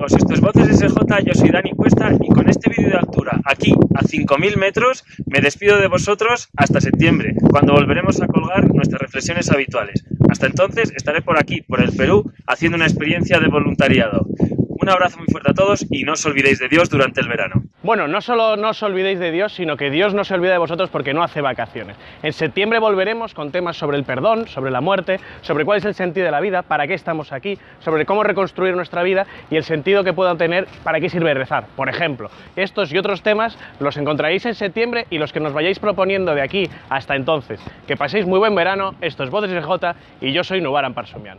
amigos? Esto es Voces SJ, yo soy Dani Cuesta y con este vídeo de altura, aquí a 5.000 metros, me despido de vosotros hasta septiembre, cuando volveremos a colgar nuestras reflexiones habituales. Hasta entonces estaré por aquí, por el Perú, haciendo una experiencia de voluntariado. Un abrazo muy fuerte a todos y no os olvidéis de Dios durante el verano. Bueno, no solo no os olvidéis de Dios, sino que Dios no se olvida de vosotros porque no hace vacaciones. En septiembre volveremos con temas sobre el perdón, sobre la muerte, sobre cuál es el sentido de la vida, para qué estamos aquí, sobre cómo reconstruir nuestra vida y el sentido que pueda tener, para qué sirve rezar. Por ejemplo, estos y otros temas los encontraréis en septiembre y los que nos vayáis proponiendo de aquí hasta entonces. Que paséis muy buen verano, esto es Voces SJ y yo soy Nubaran Parsumian.